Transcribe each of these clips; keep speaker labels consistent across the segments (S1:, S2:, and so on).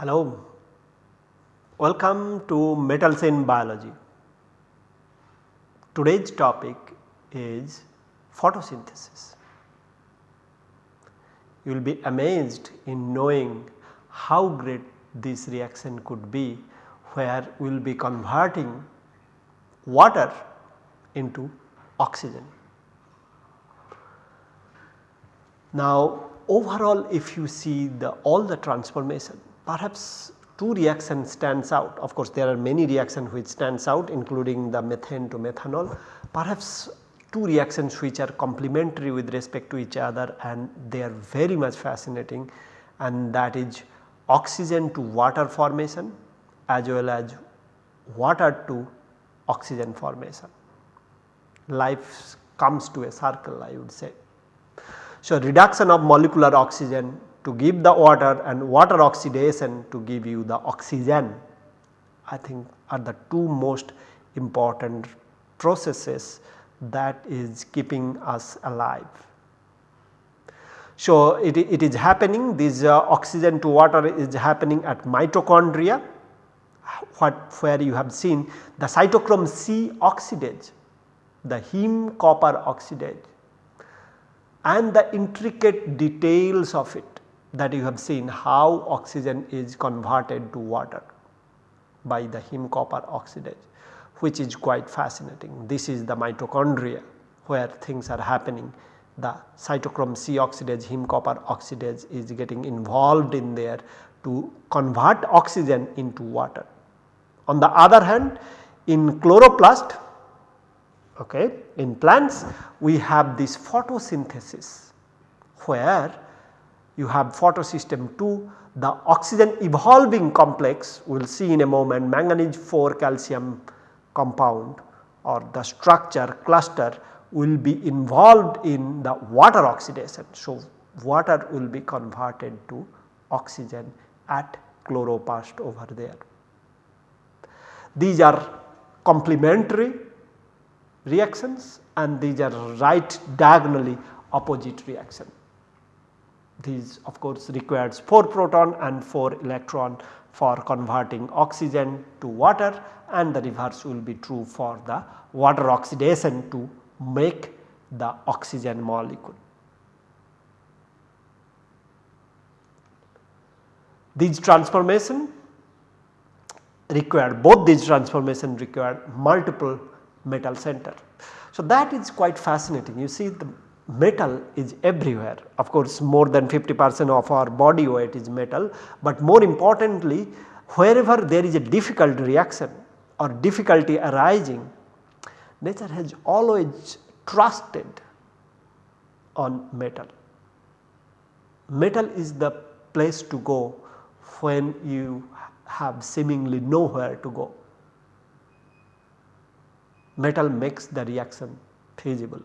S1: Hello, welcome to Metals in Biology. Today's topic is photosynthesis. You will be amazed in knowing how great this reaction could be where we will be converting water into oxygen. Now overall if you see the all the transformation perhaps two reactions stands out of course there are many reactions which stands out including the methane to methanol perhaps two reactions which are complementary with respect to each other and they are very much fascinating and that is oxygen to water formation as well as water to oxygen formation. Life comes to a circle I would say. So, reduction of molecular oxygen to give the water and water oxidation to give you the oxygen I think are the two most important processes that is keeping us alive. So, it, it is happening this uh, oxygen to water is happening at mitochondria what where you have seen the cytochrome C oxidase the heme copper oxidase and the intricate details of it that you have seen how oxygen is converted to water by the heme copper oxidase which is quite fascinating. This is the mitochondria where things are happening the cytochrome C oxidase heme copper oxidase is getting involved in there to convert oxygen into water. On the other hand in chloroplast okay, in plants we have this photosynthesis where you have photosystem 2 the oxygen evolving complex we will see in a moment manganese 4 calcium compound or the structure cluster will be involved in the water oxidation. So, water will be converted to oxygen at chloroplast over there. These are complementary reactions and these are right diagonally opposite reaction. These of course requires 4 proton and 4 electron for converting oxygen to water and the reverse will be true for the water oxidation to make the oxygen molecule. These transformation require both these transformation require multiple metal center. So, that is quite fascinating you see the metal is everywhere of course more than 50 percent of our body weight is metal, but more importantly wherever there is a difficult reaction or difficulty arising nature has always trusted on metal. Metal is the place to go when you have seemingly nowhere to go metal makes the reaction feasible.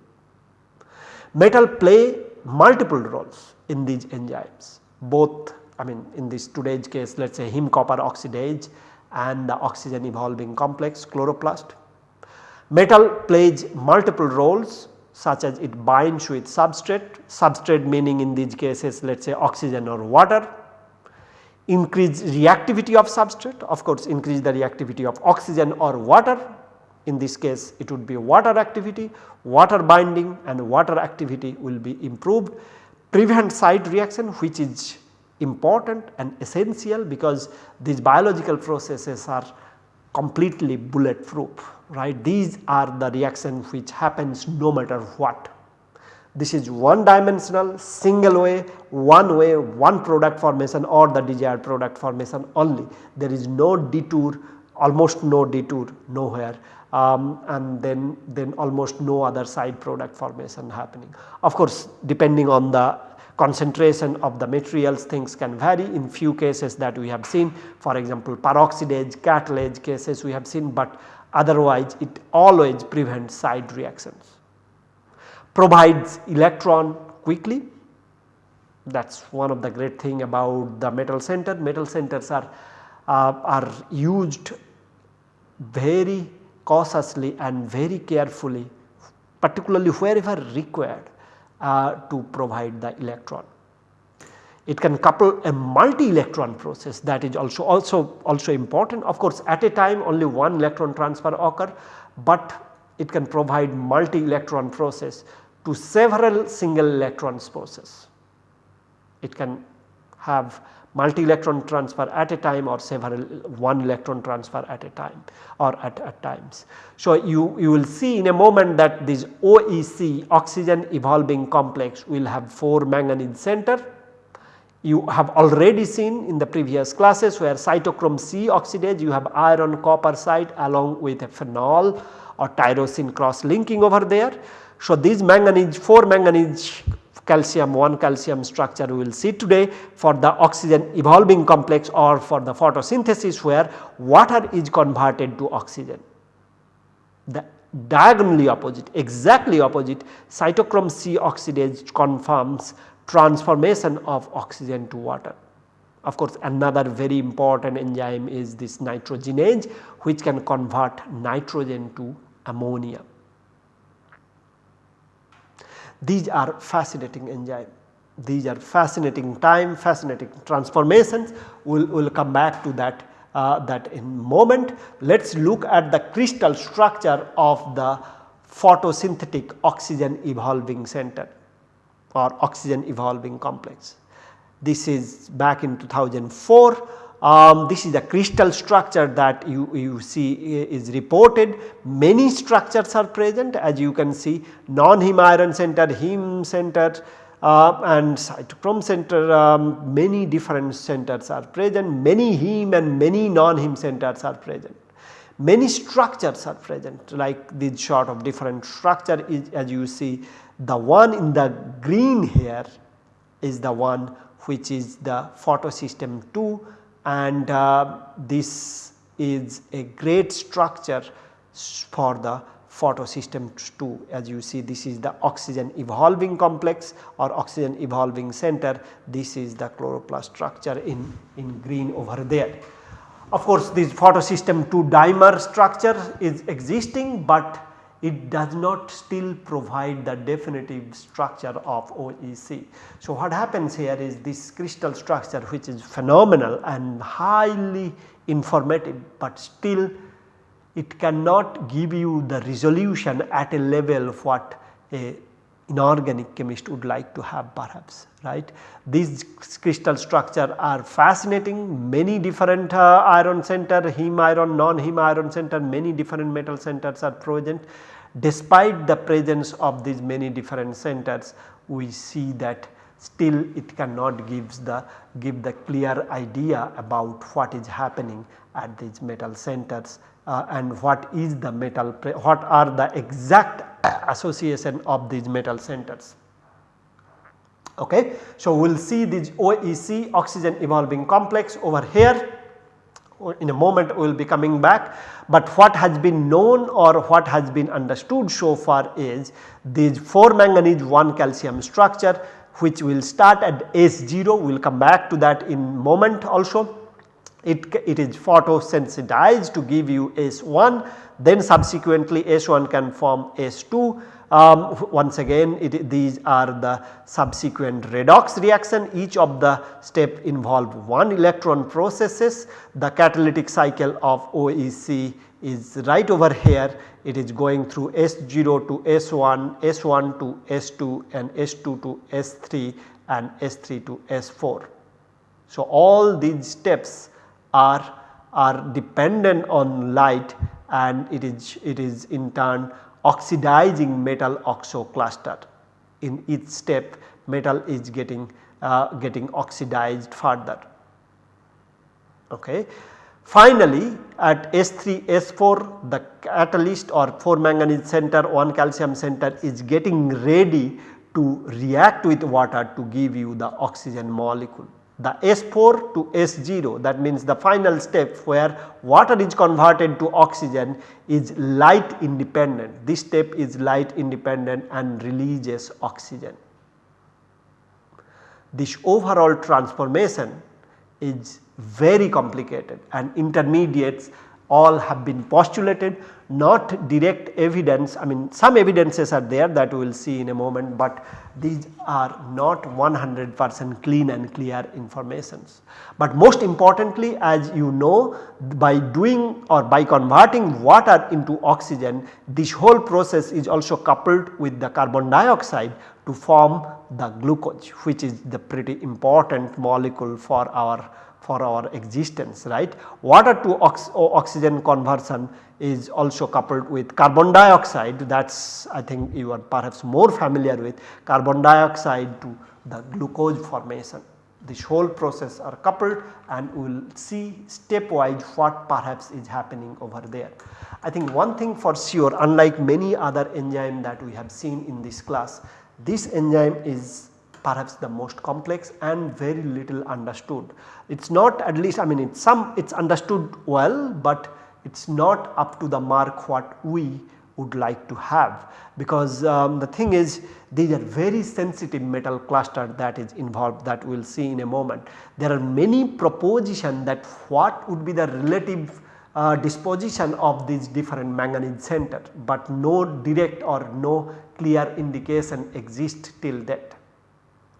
S1: Metal play multiple roles in these enzymes. Both I mean in this today's case let us say heme copper oxidase and the oxygen evolving complex chloroplast. Metal plays multiple roles such as it binds with substrate, substrate meaning in these cases let us say oxygen or water, increase reactivity of substrate of course increase the reactivity of oxygen or water in this case it would be water activity, water binding and water activity will be improved. Prevent side reaction which is important and essential because these biological processes are completely bulletproof right. These are the reaction which happens no matter what. This is one dimensional single way one way one product formation or the desired product formation only there is no detour almost no detour nowhere um, and then, then almost no other side product formation happening. Of course, depending on the concentration of the materials things can vary in few cases that we have seen for example peroxidase, catalase cases we have seen but otherwise it always prevents side reactions. Provides electron quickly that is one of the great thing about the metal center. Metal centers are, uh, are used very cautiously and very carefully particularly wherever required uh, to provide the electron. It can couple a multi electron process that is also also also important of course at a time only one electron transfer occur, but it can provide multi electron process to several single electrons process. It can have multi electron transfer at a time or several one electron transfer at a time or at, at times. So, you, you will see in a moment that this OEC oxygen evolving complex will have 4 manganese center. You have already seen in the previous classes where cytochrome C oxidase you have iron copper site along with a phenol or tyrosine cross linking over there. So, these manganese 4 manganese calcium 1 calcium structure we will see today for the oxygen evolving complex or for the photosynthesis where water is converted to oxygen. The diagonally opposite exactly opposite cytochrome C oxidase confirms transformation of oxygen to water. Of course, another very important enzyme is this nitrogenase which can convert nitrogen to ammonia. These are fascinating enzyme. These are fascinating time, fascinating transformations. We will we'll come back to that uh, that in moment. Let us look at the crystal structure of the photosynthetic oxygen evolving center or oxygen evolving complex. This is back in 2004 um, this is the crystal structure that you, you see is reported. Many structures are present as you can see non-heme iron center, heme center uh, and cytochrome center um, many different centers are present, many heme and many non-heme centers are present. Many structures are present like this sort of different structure is as you see the one in the green here is the one which is the photosystem 2 and uh, this is a great structure for the photosystem 2 as you see this is the oxygen evolving complex or oxygen evolving center this is the chloroplast structure in, in green over there. Of course, this photosystem 2 dimer structure is existing, but it does not still provide the definitive structure of OEC. So, what happens here is this crystal structure which is phenomenal and highly informative, but still it cannot give you the resolution at a level of what a inorganic chemist would like to have perhaps right. These crystal structure are fascinating many different uh, iron center heme iron non-heme iron center many different metal centers are present. Despite the presence of these many different centers we see that still it cannot gives the give the clear idea about what is happening at these metal centers uh, and what is the metal what are the exact association of these metal centers. Okay. So, we will see this OEC oxygen evolving complex over here in a moment we will be coming back, but what has been known or what has been understood so far is these 4 manganese 1 calcium structure which will start at S0 we will come back to that in moment also. It, it is photosensitized to give you S1 then subsequently S1 can form S2 um, once again it, these are the subsequent redox reaction. Each of the step involve one electron processes. The catalytic cycle of OEC is right over here. It is going through S0 to S1, S1 to S2 and S2 to S3 and S3 to S4. So, all these steps are, are dependent on light and it is, it is in turn oxidizing metal oxo cluster. In each step metal is getting, uh, getting oxidized further. Okay. Finally, at S3, S4 the catalyst or 4 manganese center 1 calcium center is getting ready to react with water to give you the oxygen molecule the S4 to S0 that means the final step where water is converted to oxygen is light independent. This step is light independent and releases oxygen. This overall transformation is very complicated and intermediates all have been postulated not direct evidence I mean some evidences are there that we will see in a moment, but these are not 100 percent clean and clear informations. But most importantly as you know by doing or by converting water into oxygen this whole process is also coupled with the carbon dioxide to form the glucose which is the pretty important molecule for our for our existence right. Water to ox oxygen conversion is also coupled with carbon dioxide that is I think you are perhaps more familiar with carbon dioxide to the glucose formation. This whole process are coupled and we will see stepwise what perhaps is happening over there. I think one thing for sure unlike many other enzyme that we have seen in this class, this enzyme is perhaps the most complex and very little understood. It is not at least I mean it some it is understood well, but it is not up to the mark what we would like to have because um, the thing is these are very sensitive metal cluster that is involved that we will see in a moment. There are many proposition that what would be the relative uh, disposition of these different manganese center, but no direct or no clear indication exists till that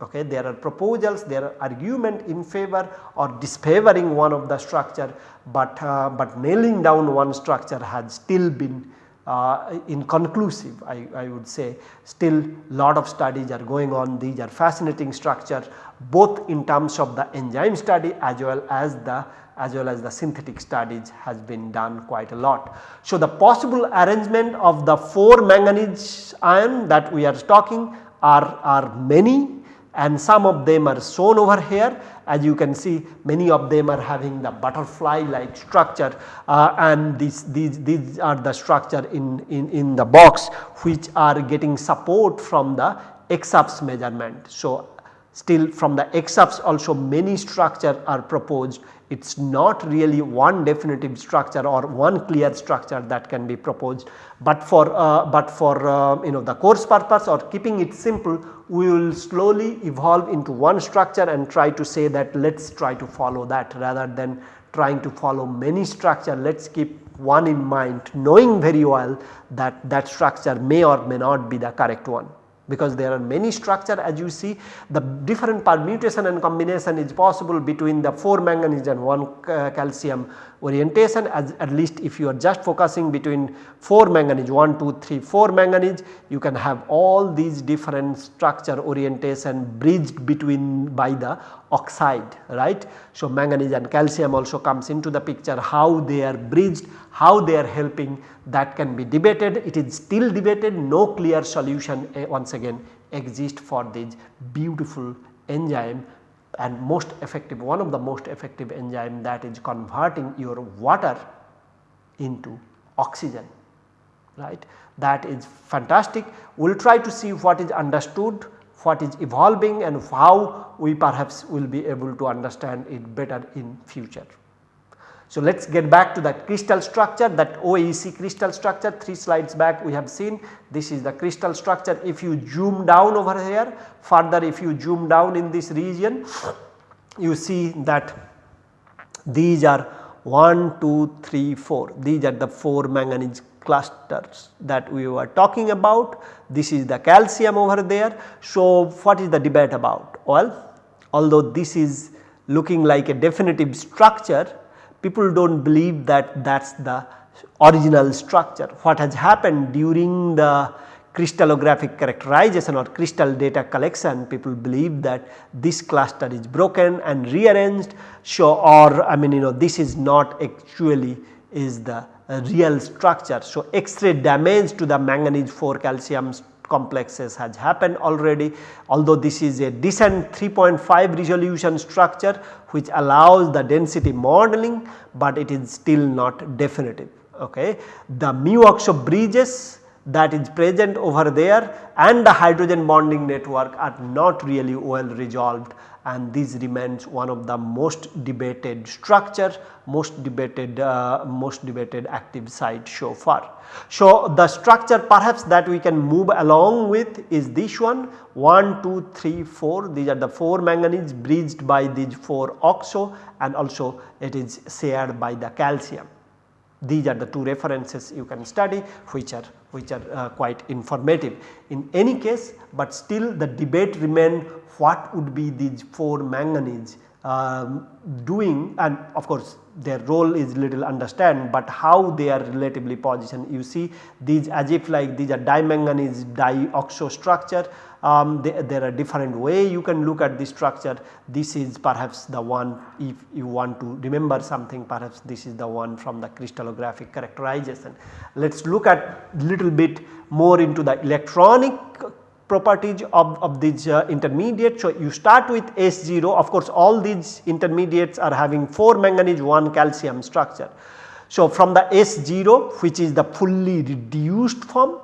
S1: okay there are proposals there are argument in favor or disfavoring one of the structure but uh, but nailing down one structure has still been uh, inconclusive I, I would say. Still lot of studies are going on. These are fascinating structure both in terms of the enzyme study as well as the as well as the synthetic studies has been done quite a lot. So, the possible arrangement of the 4 manganese ion that we are talking are, are many and some of them are shown over here as you can see many of them are having the butterfly like structure uh, and these, these, these are the structure in, in, in the box which are getting support from the EXAFS measurement. So, still from the EXAFS also many structure are proposed. It is not really one definitive structure or one clear structure that can be proposed, but for uh, but for uh, you know the course purpose or keeping it simple we will slowly evolve into one structure and try to say that let us try to follow that rather than trying to follow many structure. Let us keep one in mind knowing very well that that structure may or may not be the correct one because there are many structure as you see the different permutation and combination is possible between the 4 manganese and 1 uh, calcium orientation as at least if you are just focusing between 4 manganese 1 2 3 4 manganese you can have all these different structure orientation bridged between by the oxide right. So, manganese and calcium also comes into the picture how they are bridged how they are helping that can be debated it is still debated no clear solution uh, once again exist for this beautiful enzyme and most effective one of the most effective enzyme that is converting your water into oxygen right that is fantastic. We will try to see what is understood what is evolving and how we perhaps will be able to understand it better in future. So, let us get back to that crystal structure that OEC crystal structure. 3 slides back we have seen this is the crystal structure. If you zoom down over here further if you zoom down in this region you see that these are 1, 2, 3, 4 these are the 4 manganese clusters that we were talking about this is the calcium over there. So, what is the debate about? Well, although this is looking like a definitive structure people do not believe that that is the original structure. What has happened during the crystallographic characterization or crystal data collection people believe that this cluster is broken and rearranged so or I mean you know this is not actually is the real structure. So, X-ray damage to the manganese 4 calcium complexes has happened already although this is a decent 3.5 resolution structure which allows the density modeling, but it is still not definitive. Okay. The mu oxo bridges that is present over there and the hydrogen bonding network are not really well resolved and this remains one of the most debated structure, most debated uh, most debated active site so far. So, the structure perhaps that we can move along with is this one 1, 2, 3, 4 these are the 4 manganese bridged by these 4 oxo and also it is shared by the calcium. These are the two references you can study which are which are uh, quite informative. In any case, but still the debate remain what would be these 4 manganese um, doing and of course their role is little understand, but how they are relatively positioned. You see these as if like these are dimanganese dioxo structure um, they, there are different way you can look at the structure. This is perhaps the one if you want to remember something perhaps this is the one from the crystallographic characterization. Let us look at little bit more into the electronic properties of, of these uh, intermediates. So, you start with S0 of course all these intermediates are having 4 manganese 1 calcium structure. So, from the S0 which is the fully reduced form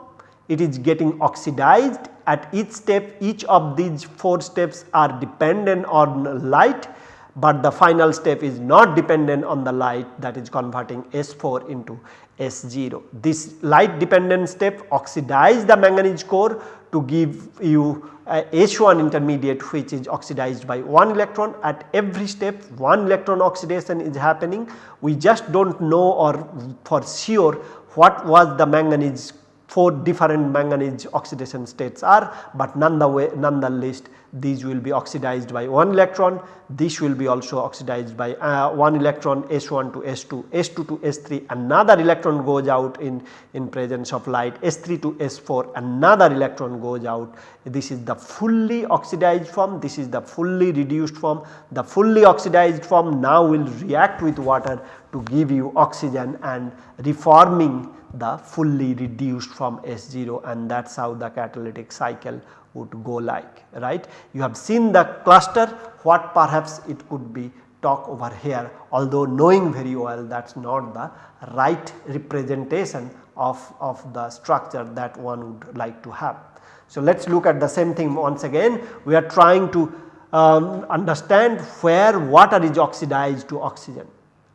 S1: it is getting oxidized at each step each of these 4 steps are dependent on light but the final step is not dependent on the light that is converting S4 into S0. This light dependent step oxidize the manganese core to give you a H1 intermediate which is oxidized by 1 electron at every step 1 electron oxidation is happening. We just do not know or for sure what was the manganese 4 different manganese oxidation states are, but none the way none the least these will be oxidized by 1 electron, this will be also oxidized by uh, 1 electron S1 to S2, S2 to S3 another electron goes out in, in presence of light, S3 to S4 another electron goes out. This is the fully oxidized form, this is the fully reduced form. The fully oxidized form now will react with water to give you oxygen and reforming the fully reduced from S0 and that is how the catalytic cycle would go like right. You have seen the cluster what perhaps it could be talk over here although knowing very well that is not the right representation of, of the structure that one would like to have. So, let us look at the same thing once again we are trying to um, understand where water is oxidized to oxygen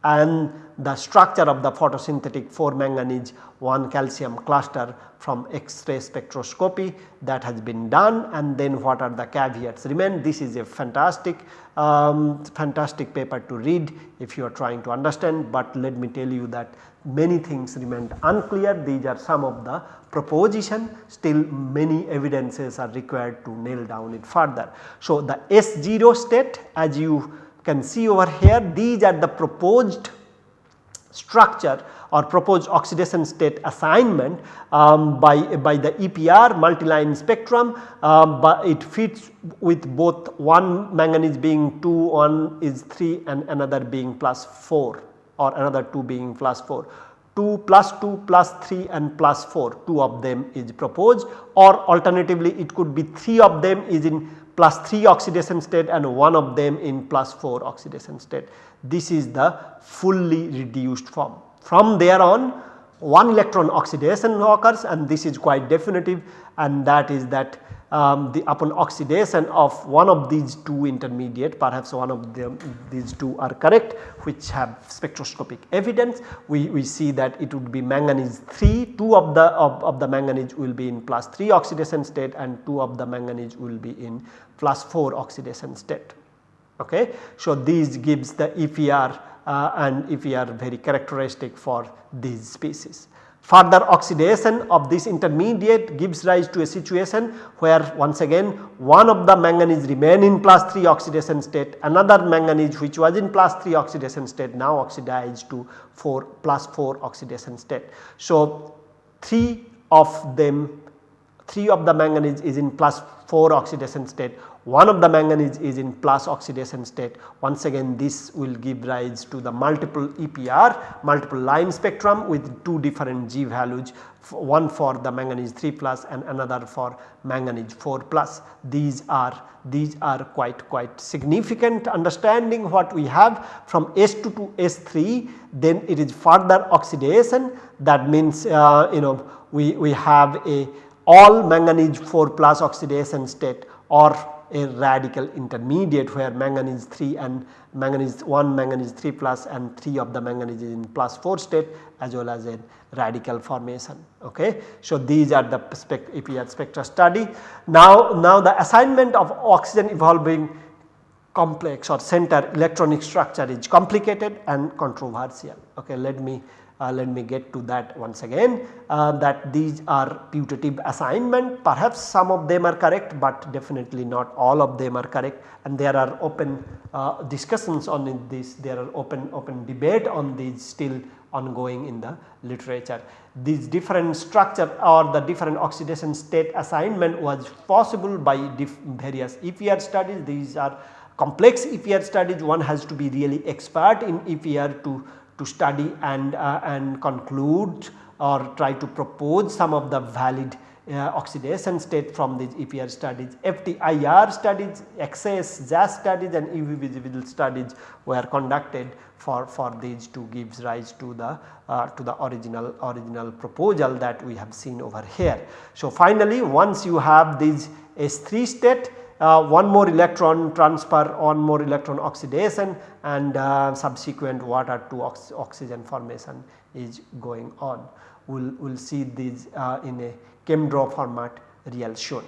S1: and the structure of the photosynthetic 4 manganese 1 calcium cluster from X-ray spectroscopy that has been done and then what are the caveats remain. This is a fantastic um, fantastic paper to read if you are trying to understand, but let me tell you that many things remain unclear these are some of the proposition still many evidences are required to nail down it further. So, the S0 state as you can see over here these are the proposed structure or proposed oxidation state assignment um, by, by the EPR multiline spectrum, um, but it fits with both one manganese being 2, one is 3 and another being plus 4 or another 2 being plus 4. 2 plus 2 plus 3 and plus 4 2 of them is proposed or alternatively it could be 3 of them is in plus 3 oxidation state and one of them in plus 4 oxidation state. This is the fully reduced form. From there on one electron oxidation occurs and this is quite definitive and that is that um, the upon oxidation of one of these two intermediate perhaps one of them these two are correct which have spectroscopic evidence we, we see that it would be manganese 3 2 of the of, of the manganese will be in plus 3 oxidation state and 2 of the manganese will be in plus 4 oxidation state. Okay. So, these gives the EPR uh, and EPR very characteristic for these species. Further oxidation of this intermediate gives rise to a situation where once again one of the manganese remain in plus 3 oxidation state another manganese which was in plus 3 oxidation state now oxidized to 4 plus 4 oxidation state. So, 3 of them 3 of the manganese is in plus 4 oxidation state one of the manganese is in plus oxidation state. Once again this will give rise to the multiple EPR multiple line spectrum with two different G values. One for the manganese 3 plus and another for manganese 4 plus. These are these are quite quite significant understanding what we have from S2 to S3 then it is further oxidation. That means uh, you know we, we have a all manganese 4 plus oxidation state or a radical intermediate where manganese 3 and manganese 1 manganese 3 plus and 3 of the manganese is in plus 4 state as well as a radical formation. Okay. So, these are the spec EPR spectra study. Now, now the assignment of oxygen evolving complex or center electronic structure is complicated and controversial. Okay. Let me uh, let me get to that once again. Uh, that these are putative assignment. Perhaps some of them are correct but definitely not all of them are correct. And there are open uh, discussions on this. There are open open debate on these still ongoing in the literature. These different structure or the different oxidation state assignment was possible by various EPR studies. These are complex EPR studies. One has to be really expert in EPR to to study and, uh, and conclude or try to propose some of the valid uh, oxidation state from these EPR studies. FTIR studies, XS, JAS studies and UV visible studies were conducted for, for these to gives rise to the uh, to the original original proposal that we have seen over here. So, finally once you have these S3 state uh, one more electron transfer, one more electron oxidation and uh, subsequent water to ox oxygen formation is going on. We will we'll see these uh, in a ChemDraw format real soon.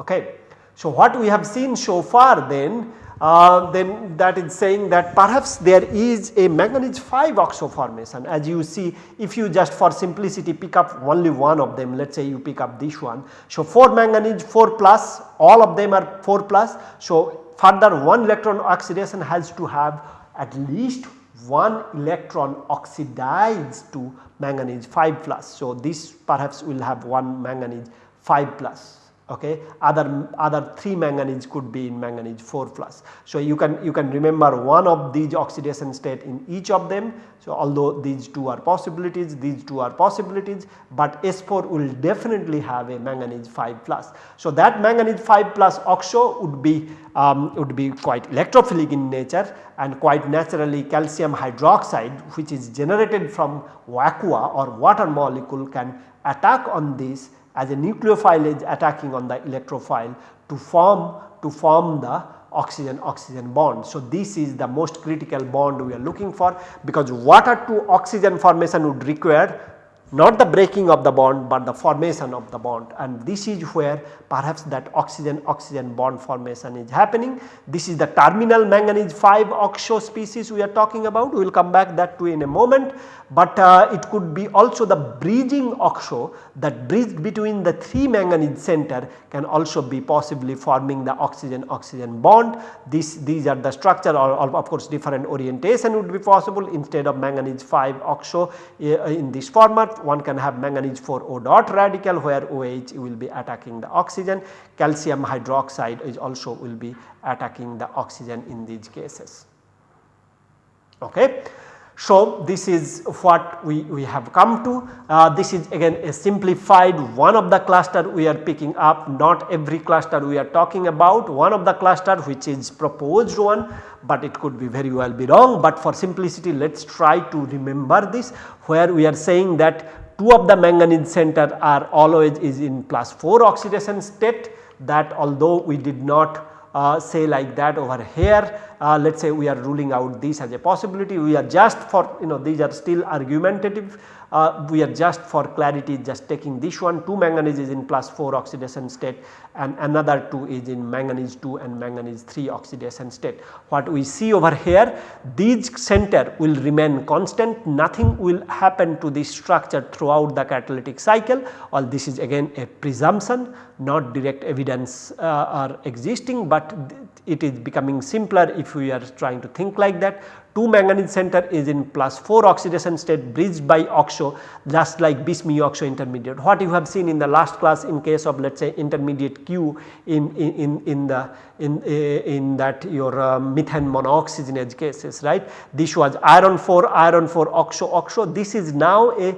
S1: Okay. So, what we have seen so far then uh, then that is saying that perhaps there is a manganese 5 oxo formation as you see if you just for simplicity pick up only one of them let us say you pick up this one. So, 4 manganese 4 plus all of them are 4 plus. So, further one electron oxidation has to have at least one electron oxidized to manganese 5 plus. So, this perhaps will have one manganese 5 plus okay other other 3 manganese could be in manganese 4 plus. So, you can you can remember one of these oxidation state in each of them. So, although these two are possibilities these two are possibilities, but S4 will definitely have a manganese 5 plus. So, that manganese 5 plus oxo would be um, would be quite electrophilic in nature and quite naturally calcium hydroxide which is generated from aqua or water molecule can attack on this as a nucleophile is attacking on the electrophile to form to form the oxygen oxygen bond. So, this is the most critical bond we are looking for because water to oxygen formation would require not the breaking of the bond, but the formation of the bond and this is where perhaps that oxygen oxygen bond formation is happening. This is the terminal manganese 5 oxo species we are talking about we will come back that to in a moment, but uh, it could be also the bridging oxo that bridge between the 3 manganese center can also be possibly forming the oxygen oxygen bond. This, these are the structure or, or of course different orientation would be possible instead of manganese 5 oxo uh, in this format one can have manganese 4 O dot radical where OH will be attacking the oxygen, calcium hydroxide is also will be attacking the oxygen in these cases. Okay. So, this is what we, we have come to. Uh, this is again a simplified one of the cluster we are picking up. Not every cluster we are talking about. One of the cluster which is proposed one, but it could be very well be wrong, but for simplicity let us try to remember this where we are saying that two of the manganese center are always is in plus 4 oxidation state that although we did not uh, say like that over here. Uh, let us say we are ruling out this as a possibility. We are just for you know these are still argumentative uh, we are just for clarity just taking this one. 2 manganese is in plus 4 oxidation state and another 2 is in manganese 2 and manganese 3 oxidation state. What we see over here these center will remain constant. Nothing will happen to this structure throughout the catalytic cycle. All this is again a presumption not direct evidence uh, are existing, but it is becoming simpler if we are trying to think like that 2 manganese center is in plus 4 oxidation state bridged by oxo just like bis mu oxo intermediate. What you have seen in the last class in case of let us say intermediate Q in, in, in the in, in that your uh, methane monooxygenase cases right. This was iron 4 iron 4 oxo oxo this is now a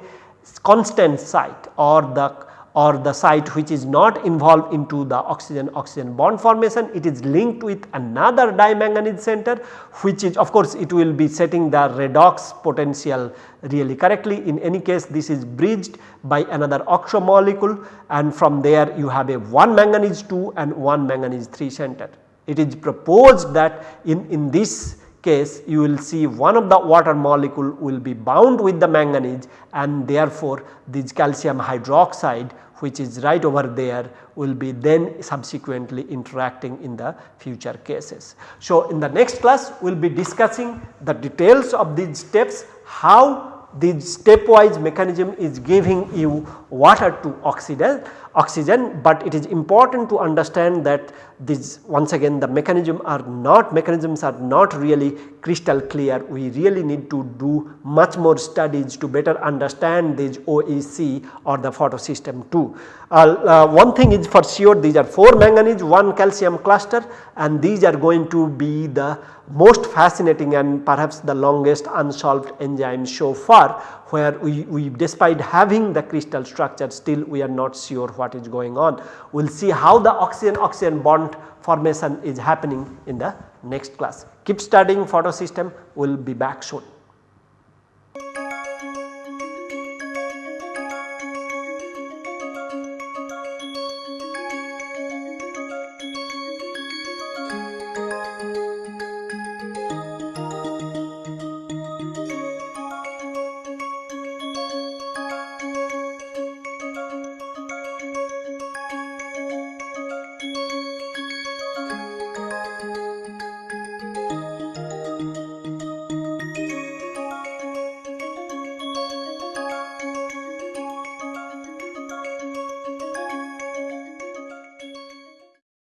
S1: constant site or the or the site which is not involved into the oxygen oxygen bond formation it is linked with another dimanganese center which is of course it will be setting the redox potential really correctly in any case this is bridged by another oxo molecule and from there you have a 1 manganese 2 and 1 manganese 3 center. It is proposed that in, in this case you will see one of the water molecule will be bound with the manganese and therefore this calcium hydroxide which is right over there will be then subsequently interacting in the future cases. So, in the next class we will be discussing the details of these steps how this stepwise mechanism is giving you water to oxygen, oxygen but it is important to understand that this once again the mechanism are not mechanisms are not really crystal clear. We really need to do much more studies to better understand this OEC or the photosystem 2. Uh, uh, one thing is for sure these are 4 manganese 1 calcium cluster and these are going to be the most fascinating and perhaps the longest unsolved enzyme so far where we, we despite having the crystal structure still we are not sure what is going on. We will see how the oxygen oxygen bond formation is happening in the next class. Keep studying photosystem we will be back soon.